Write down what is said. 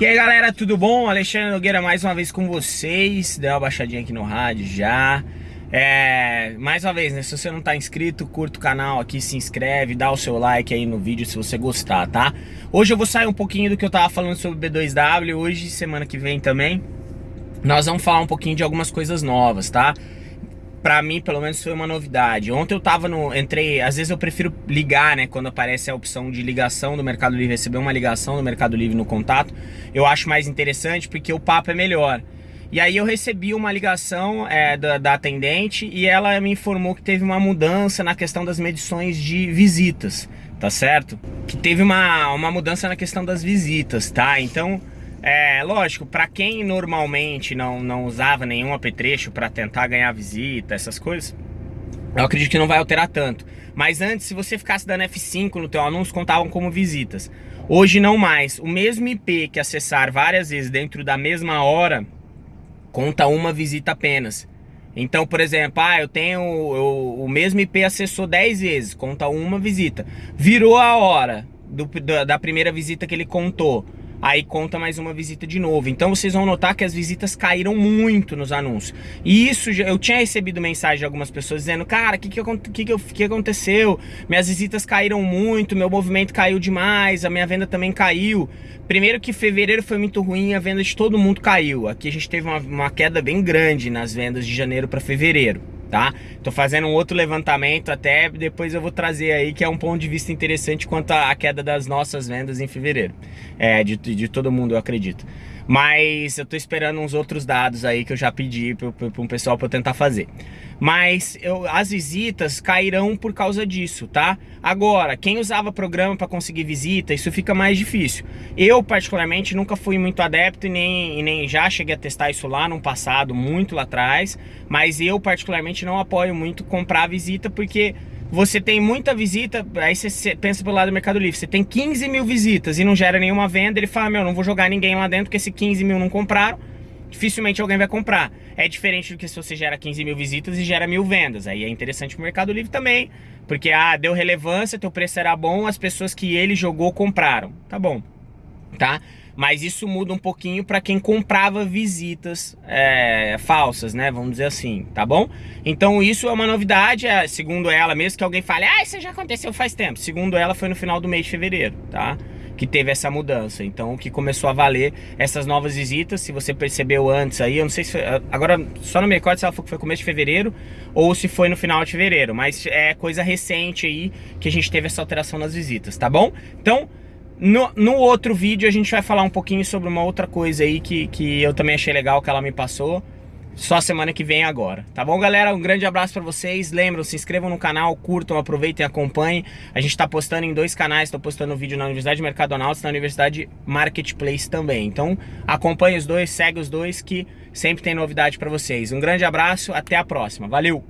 E aí galera, tudo bom? Alexandre Nogueira mais uma vez com vocês Deu uma baixadinha aqui no rádio já é, Mais uma vez, né? Se você não tá inscrito, curta o canal aqui, se inscreve Dá o seu like aí no vídeo se você gostar, tá? Hoje eu vou sair um pouquinho do que eu tava falando sobre B2W Hoje, semana que vem também Nós vamos falar um pouquinho de algumas coisas novas, tá? Pra mim, pelo menos, foi uma novidade. Ontem eu tava no... Entrei... Às vezes eu prefiro ligar, né? Quando aparece a opção de ligação do Mercado Livre, receber uma ligação do Mercado Livre no contato. Eu acho mais interessante porque o papo é melhor. E aí eu recebi uma ligação é, da, da, atendente e ela me informou que teve uma mudança na questão das medições de visitas, tá certo? Que teve uma, uma mudança na questão das visitas, tá? Então... É, lógico, para quem normalmente não, não usava nenhum apetrecho para tentar ganhar visita, essas coisas, eu acredito que não vai alterar tanto. Mas antes, se você ficasse dando F5 no teu anúncio, contavam como visitas. Hoje não mais. O mesmo IP que acessar várias vezes dentro da mesma hora, conta uma visita apenas. Então, por exemplo, ah, eu tenho eu, o mesmo IP acessou 10 vezes, conta uma visita. Virou a hora do, da primeira visita que ele contou aí conta mais uma visita de novo. Então vocês vão notar que as visitas caíram muito nos anúncios. E isso, eu tinha recebido mensagem de algumas pessoas dizendo, cara, o que que, que, que, que aconteceu? Minhas visitas caíram muito, meu movimento caiu demais, a minha venda também caiu. Primeiro que fevereiro foi muito ruim, a venda de todo mundo caiu. Aqui a gente teve uma, uma queda bem grande nas vendas de janeiro para fevereiro tá? Tô fazendo um outro levantamento até depois eu vou trazer aí que é um ponto de vista interessante quanto à queda das nossas vendas em fevereiro. É, de, de todo mundo eu acredito. Mas eu tô esperando uns outros dados aí que eu já pedi para um pessoal para tentar fazer. Mas eu, as visitas cairão por causa disso, tá? Agora, quem usava programa para conseguir visita, isso fica mais difícil. Eu, particularmente, nunca fui muito adepto e nem, e nem já cheguei a testar isso lá no passado, muito lá atrás. Mas eu, particularmente, não apoio muito comprar visita porque você tem muita visita, aí você pensa pelo lado do Mercado Livre, você tem 15 mil visitas e não gera nenhuma venda, ele fala, meu, não vou jogar ninguém lá dentro, porque se 15 mil não compraram, dificilmente alguém vai comprar. É diferente do que se você gera 15 mil visitas e gera mil vendas, aí é interessante pro Mercado Livre também, porque, ah, deu relevância, teu preço era bom, as pessoas que ele jogou compraram, tá bom, tá? Mas isso muda um pouquinho para quem comprava visitas é, falsas, né? Vamos dizer assim, tá bom? Então isso é uma novidade, é, segundo ela, mesmo que alguém fale, ah, isso já aconteceu faz tempo. Segundo ela, foi no final do mês de fevereiro, tá? Que teve essa mudança. Então, que começou a valer essas novas visitas, se você percebeu antes aí, eu não sei se foi, agora só não me recordo se ela que foi começo de fevereiro ou se foi no final de fevereiro, mas é coisa recente aí que a gente teve essa alteração nas visitas, tá bom? Então, no, no, outro vídeo a gente vai falar um pouquinho sobre uma outra coisa aí que, que eu também achei legal que ela me passou. Só semana que vem agora. Tá bom, galera? Um grande abraço pra vocês. Lembram, se inscrevam no canal, curtam, aproveitem e acompanhem. A gente tá postando em dois canais. Tô postando vídeo na Universidade Mercadonautas e na Universidade Marketplace também. Então, acompanhe os dois, segue os dois que sempre tem novidade pra vocês. Um grande abraço, até a próxima. Valeu!